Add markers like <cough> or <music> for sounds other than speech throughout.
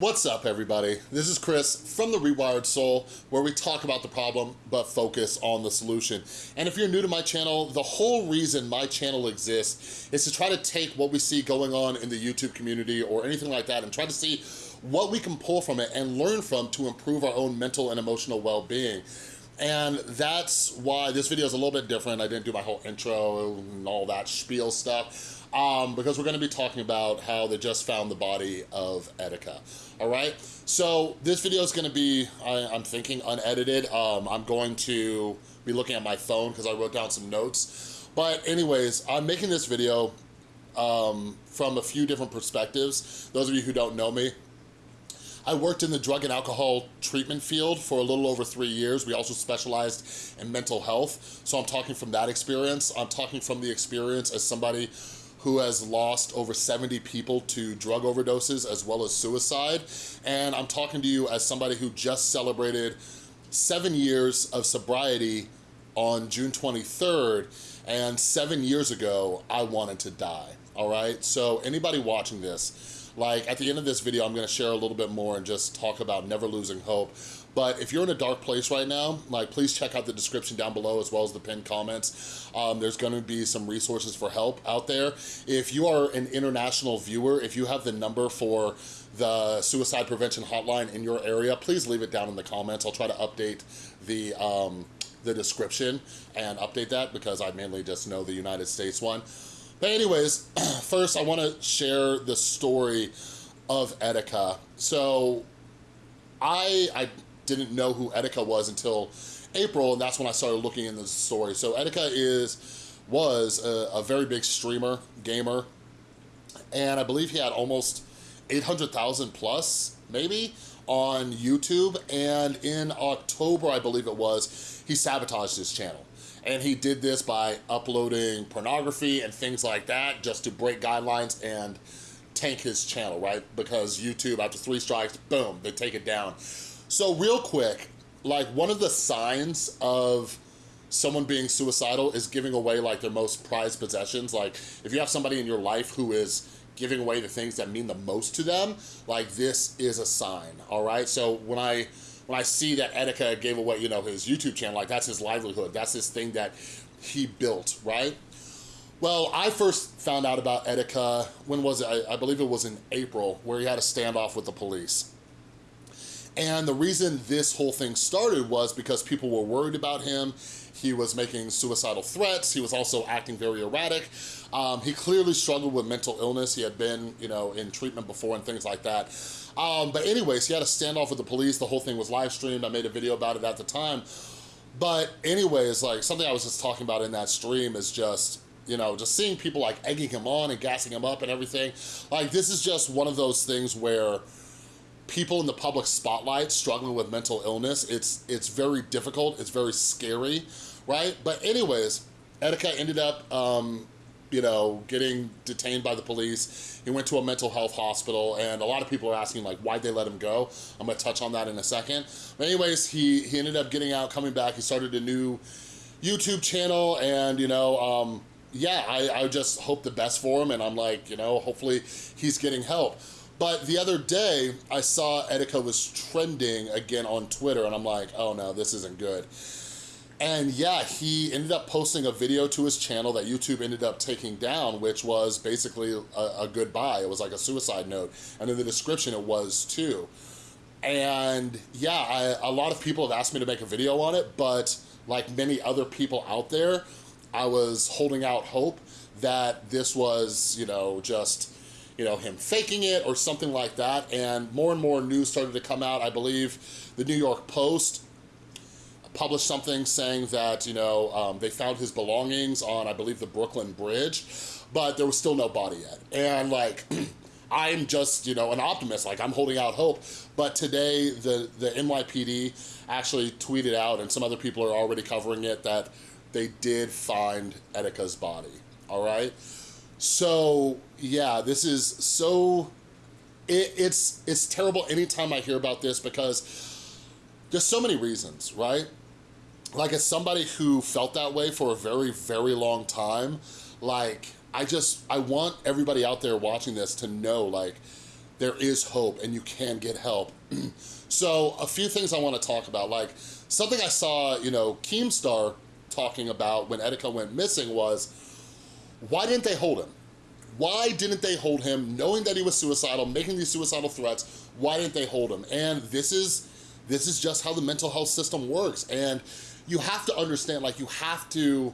What's up everybody? This is Chris from The Rewired Soul where we talk about the problem but focus on the solution. And if you're new to my channel, the whole reason my channel exists is to try to take what we see going on in the YouTube community or anything like that and try to see what we can pull from it and learn from to improve our own mental and emotional well-being. And that's why this video is a little bit different. I didn't do my whole intro and all that spiel stuff um, because we're gonna be talking about how they just found the body of Etika, all right? So this video is gonna be, I, am thinking, unedited. Um, I'm going to be looking at my phone because I wrote down some notes. But anyways, I'm making this video um, from a few different perspectives. Those of you who don't know me, I worked in the drug and alcohol treatment field for a little over three years. We also specialized in mental health. So I'm talking from that experience. I'm talking from the experience as somebody who has lost over 70 people to drug overdoses as well as suicide. And I'm talking to you as somebody who just celebrated seven years of sobriety on June 23rd, and seven years ago, I wanted to die, all right? So anybody watching this, like at the end of this video, I'm gonna share a little bit more and just talk about never losing hope. But if you're in a dark place right now, like please check out the description down below as well as the pinned comments. Um, there's gonna be some resources for help out there. If you are an international viewer, if you have the number for the suicide prevention hotline in your area, please leave it down in the comments. I'll try to update the, um, the description and update that because I mainly just know the United States one. But anyways, <clears throat> first I wanna share the story of Etika. So I, I didn't know who Etika was until April, and that's when I started looking into the story. So Etika is, was a, a very big streamer, gamer, and I believe he had almost 800,000 plus, maybe, on YouTube, and in October, I believe it was, he sabotaged his channel. And he did this by uploading pornography and things like that just to break guidelines and tank his channel, right? Because YouTube, after three strikes, boom, they take it down. So real quick, like one of the signs of someone being suicidal is giving away like their most prized possessions. Like if you have somebody in your life who is giving away the things that mean the most to them, like this is a sign, all right? So when I when I see that Etika gave away, you know, his YouTube channel, like that's his livelihood, that's his thing that he built, right? Well, I first found out about Etika, when was it? I, I believe it was in April, where he had a standoff with the police. And the reason this whole thing started was because people were worried about him. He was making suicidal threats. He was also acting very erratic. Um, he clearly struggled with mental illness. He had been, you know, in treatment before and things like that. Um, but anyways, he had a standoff with the police. The whole thing was live streamed. I made a video about it at the time. But anyways, like something I was just talking about in that stream is just, you know, just seeing people like egging him on and gassing him up and everything. Like this is just one of those things where people in the public spotlight struggling with mental illness, it's, it's very difficult, it's very scary, right? But anyways, Etika ended up, um, you know, getting detained by the police. He went to a mental health hospital and a lot of people are asking like, why'd they let him go? I'm gonna touch on that in a second. But anyways, he, he ended up getting out, coming back. He started a new YouTube channel and, you know, um, yeah, I, I just hope the best for him and I'm like, you know, hopefully he's getting help. But the other day, I saw Etika was trending again on Twitter, and I'm like, oh no, this isn't good. And yeah, he ended up posting a video to his channel that YouTube ended up taking down, which was basically a, a goodbye. It was like a suicide note. And in the description, it was too. And yeah, I, a lot of people have asked me to make a video on it, but like many other people out there, I was holding out hope that this was, you know, just you know, him faking it or something like that. And more and more news started to come out. I believe the New York Post published something saying that, you know, um, they found his belongings on, I believe, the Brooklyn Bridge, but there was still no body yet. And like, <clears throat> I'm just, you know, an optimist, like I'm holding out hope. But today, the, the NYPD actually tweeted out, and some other people are already covering it, that they did find Etika's body, all right? So yeah, this is so, it, it's, it's terrible anytime I hear about this because there's so many reasons, right? Like as somebody who felt that way for a very, very long time, like I just, I want everybody out there watching this to know like, there is hope and you can get help. <clears throat> so a few things I wanna talk about, like something I saw, you know, Keemstar talking about when Etika went missing was, why didn't they hold him? Why didn't they hold him knowing that he was suicidal, making these suicidal threats? Why didn't they hold him? And this is, this is just how the mental health system works. And you have to understand, like you have to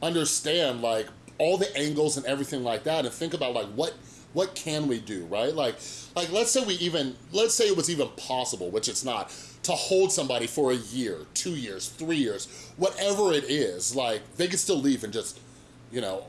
understand like all the angles and everything like that and think about like what what can we do, right? Like, like let's say we even, let's say it was even possible, which it's not, to hold somebody for a year, two years, three years, whatever it is, like they could still leave and just, you know,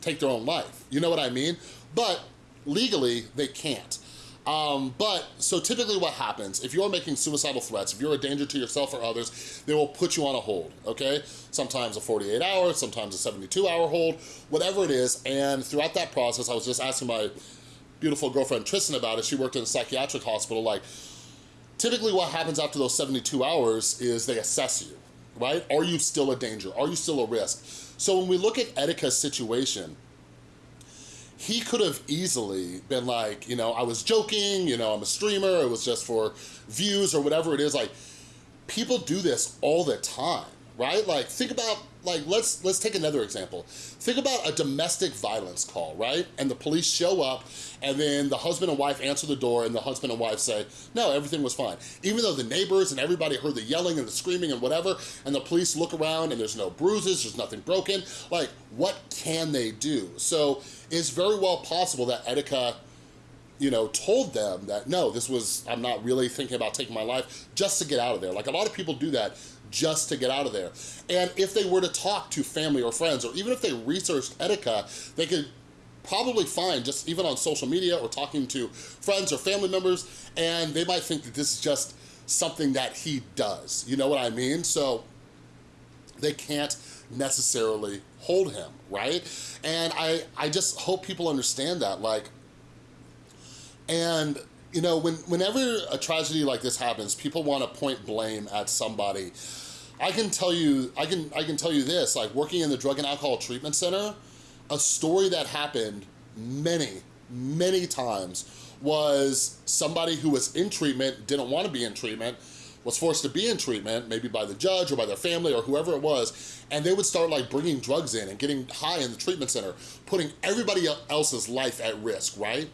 take their own life. You know what I mean? But legally, they can't. Um, but, so typically what happens, if you're making suicidal threats, if you're a danger to yourself or others, they will put you on a hold, okay? Sometimes a 48 hour, sometimes a 72 hour hold, whatever it is. And throughout that process, I was just asking my beautiful girlfriend Tristan about it. She worked in a psychiatric hospital. Like, typically what happens after those 72 hours is they assess you, right? Are you still a danger? Are you still a risk? So when we look at Etika's situation, he could have easily been like, you know, I was joking, you know, I'm a streamer, it was just for views or whatever it is. Like, people do this all the time, right? Like, think about, like, let's, let's take another example. Think about a domestic violence call, right? And the police show up and then the husband and wife answer the door and the husband and wife say, no, everything was fine. Even though the neighbors and everybody heard the yelling and the screaming and whatever, and the police look around and there's no bruises, there's nothing broken, like, what can they do? So it's very well possible that Etika you know, told them that, no, this was, I'm not really thinking about taking my life just to get out of there. Like a lot of people do that just to get out of there. And if they were to talk to family or friends, or even if they researched Etika, they could probably find just even on social media or talking to friends or family members, and they might think that this is just something that he does. You know what I mean? So they can't necessarily hold him, right? And I, I just hope people understand that, like, and you know, when, whenever a tragedy like this happens, people want to point blame at somebody. I can tell you, I can, I can tell you this, like working in the Drug and Alcohol Treatment Center, a story that happened many, many times was somebody who was in treatment, didn't want to be in treatment, was forced to be in treatment, maybe by the judge or by their family or whoever it was, and they would start like bringing drugs in and getting high in the treatment center, putting everybody else's life at risk, right?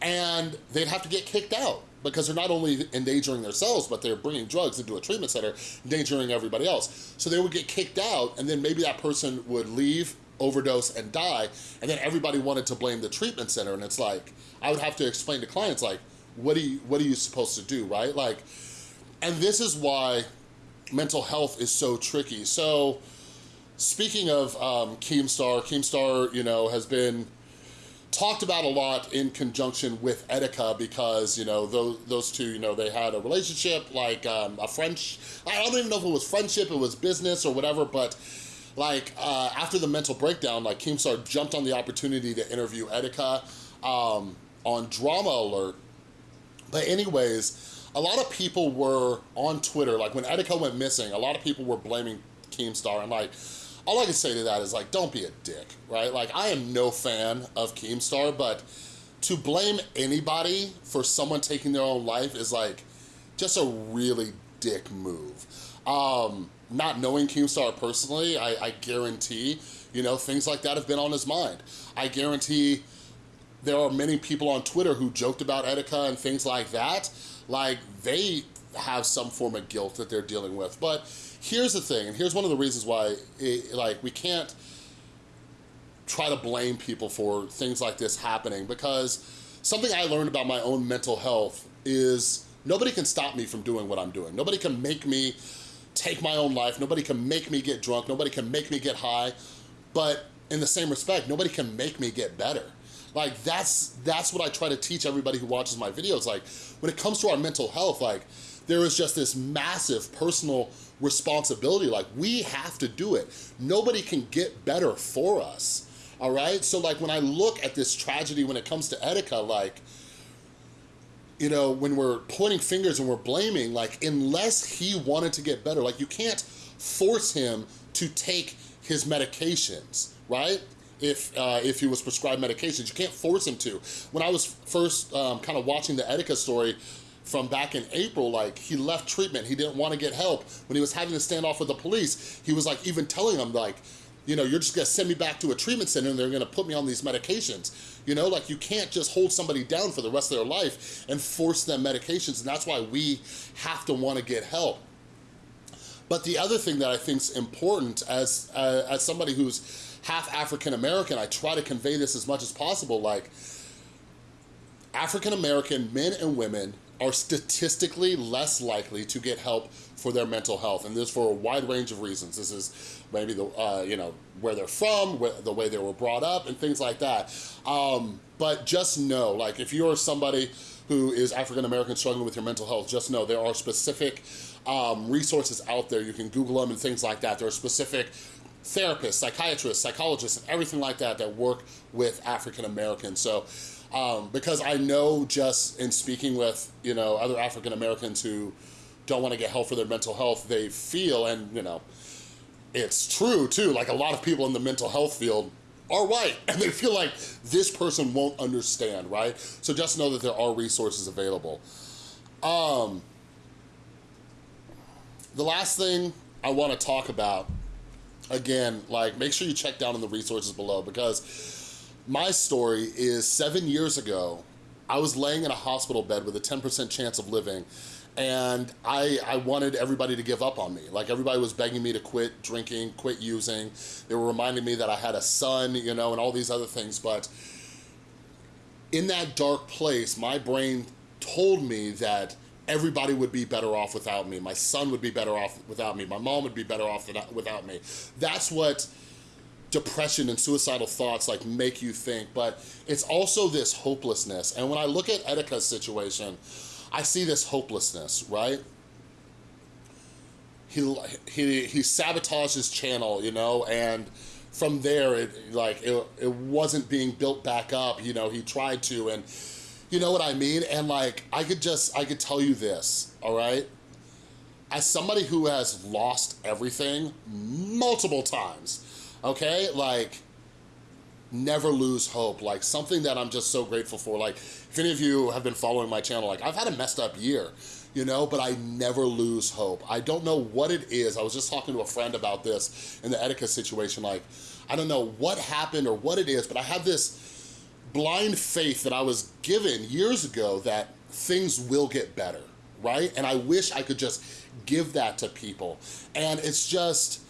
And they'd have to get kicked out because they're not only endangering themselves, but they're bringing drugs into a treatment center, endangering everybody else. So they would get kicked out and then maybe that person would leave, overdose and die, and then everybody wanted to blame the treatment center. And it's like, I would have to explain to clients like, what, are you, what are you supposed to do, right? Like, and this is why mental health is so tricky. So speaking of um, Keemstar, Keemstar, you know, has been talked about a lot in conjunction with Etika because, you know, those, those two, you know, they had a relationship, like um, a French, I don't even know if it was friendship, it was business or whatever, but like uh, after the mental breakdown, like Keemstar jumped on the opportunity to interview Etika um, on Drama Alert. But anyways, a lot of people were on Twitter, like when Etika went missing, a lot of people were blaming Keemstar and like, all I can say to that is like, don't be a dick, right? Like I am no fan of Keemstar, but to blame anybody for someone taking their own life is like, just a really dick move. Um, not knowing Keemstar personally, I, I guarantee, you know, things like that have been on his mind. I guarantee there are many people on Twitter who joked about Etika and things like that, like they have some form of guilt that they're dealing with. But here's the thing, and here's one of the reasons why it, like we can't try to blame people for things like this happening because something I learned about my own mental health is nobody can stop me from doing what I'm doing. Nobody can make me take my own life. Nobody can make me get drunk. Nobody can make me get high. But in the same respect, nobody can make me get better. Like that's that's what I try to teach everybody who watches my videos. Like when it comes to our mental health, like there is just this massive personal responsibility. Like we have to do it. Nobody can get better for us. All right. So like when I look at this tragedy when it comes to Etika, like, you know, when we're pointing fingers and we're blaming, like unless he wanted to get better, like you can't force him to take his medications, right? if uh, if he was prescribed medications. You can't force him to. When I was first um, kind of watching the Etika story, from back in April, like he left treatment, he didn't wanna get help. When he was having to stand off with the police, he was like even telling them like, you know, you're just gonna send me back to a treatment center and they're gonna put me on these medications. You know, like you can't just hold somebody down for the rest of their life and force them medications. And that's why we have to wanna get help. But the other thing that I think is important as, uh, as somebody who's half African-American, I try to convey this as much as possible, like African-American men and women are statistically less likely to get help for their mental health. And this for a wide range of reasons. This is maybe the, uh, you know, where they're from, where, the way they were brought up and things like that. Um, but just know, like if you're somebody who is African-American struggling with your mental health, just know there are specific um, resources out there. You can Google them and things like that. There are specific therapists, psychiatrists, psychologists, and everything like that that work with African-Americans. So um, because I know just in speaking with, you know, other African Americans who don't want to get help for their mental health, they feel, and you know, it's true too, like a lot of people in the mental health field are white <laughs> and they feel like this person won't understand, right? So just know that there are resources available. Um, the last thing I wanna talk about, again, like make sure you check down in the resources below because my story is seven years ago, I was laying in a hospital bed with a 10% chance of living and I, I wanted everybody to give up on me. Like everybody was begging me to quit drinking, quit using. They were reminding me that I had a son, you know, and all these other things. But in that dark place, my brain told me that everybody would be better off without me. My son would be better off without me. My mom would be better off without me. That's what depression and suicidal thoughts like make you think, but it's also this hopelessness. And when I look at Etika's situation, I see this hopelessness, right? He, he, he sabotaged his channel, you know, and from there, it like it, it wasn't being built back up, you know, he tried to, and you know what I mean? And like, I could just, I could tell you this, all right? As somebody who has lost everything multiple times, okay? Like, never lose hope. Like, something that I'm just so grateful for. Like, if any of you have been following my channel, like, I've had a messed up year, you know, but I never lose hope. I don't know what it is. I was just talking to a friend about this in the Etika situation. Like, I don't know what happened or what it is, but I have this blind faith that I was given years ago that things will get better, right? And I wish I could just give that to people. And it's just,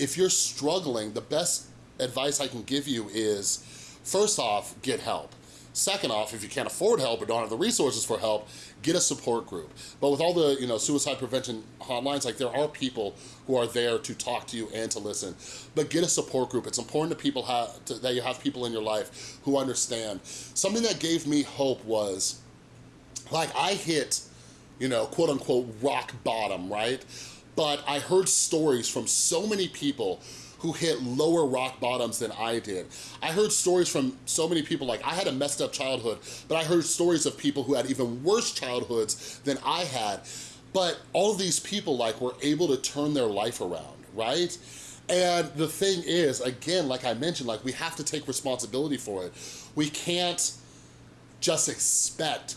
if you're struggling, the best advice I can give you is, first off, get help. Second off, if you can't afford help or don't have the resources for help, get a support group. But with all the you know suicide prevention hotlines, like there are people who are there to talk to you and to listen. But get a support group. It's important to people have, to, that you have people in your life who understand. Something that gave me hope was, like I hit, you know, quote unquote rock bottom, right? But I heard stories from so many people who hit lower rock bottoms than I did. I heard stories from so many people, like I had a messed up childhood, but I heard stories of people who had even worse childhoods than I had. But all these people like were able to turn their life around, right? And the thing is, again, like I mentioned, like we have to take responsibility for it. We can't just expect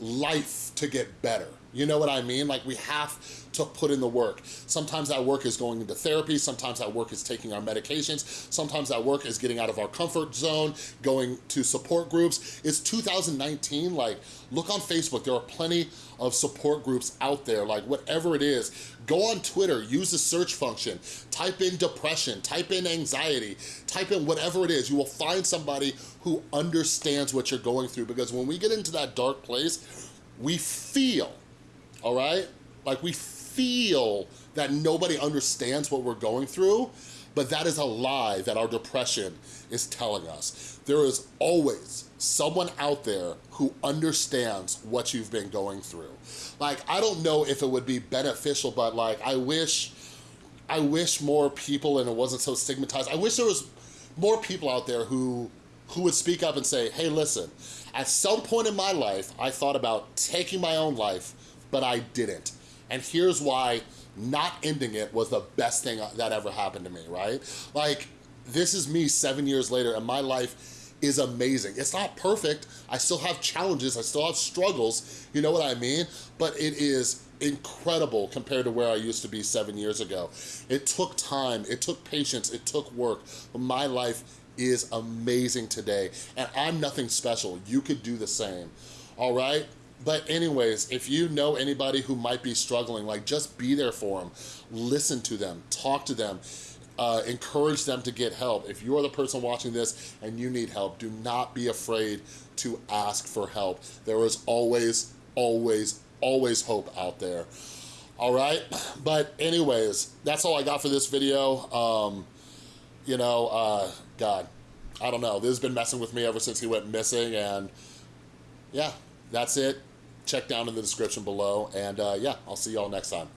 life to get better. You know what I mean? Like we have to put in the work. Sometimes that work is going into therapy, sometimes that work is taking our medications, sometimes that work is getting out of our comfort zone, going to support groups. It's 2019, like look on Facebook, there are plenty of support groups out there, like whatever it is. Go on Twitter, use the search function, type in depression, type in anxiety, type in whatever it is. You will find somebody who understands what you're going through because when we get into that dark place, we feel, all right? Like we feel that nobody understands what we're going through, but that is a lie that our depression is telling us. There is always someone out there who understands what you've been going through. Like, I don't know if it would be beneficial, but like, I wish, I wish more people, and it wasn't so stigmatized, I wish there was more people out there who, who would speak up and say, hey, listen, at some point in my life, I thought about taking my own life, but I didn't. And here's why not ending it was the best thing that ever happened to me, right? Like, this is me seven years later and my life is amazing. It's not perfect. I still have challenges. I still have struggles. You know what I mean? But it is incredible compared to where I used to be seven years ago. It took time. It took patience. It took work. But my life is amazing today. And I'm nothing special. You could do the same. All right? But anyways, if you know anybody who might be struggling, like just be there for them. Listen to them. Talk to them uh, encourage them to get help. If you're the person watching this and you need help, do not be afraid to ask for help. There is always, always, always hope out there. All right, <clears throat> but anyways, that's all I got for this video. Um, you know, uh, God, I don't know. This has been messing with me ever since he went missing and yeah, that's it. Check down in the description below and uh, yeah, I'll see y'all next time.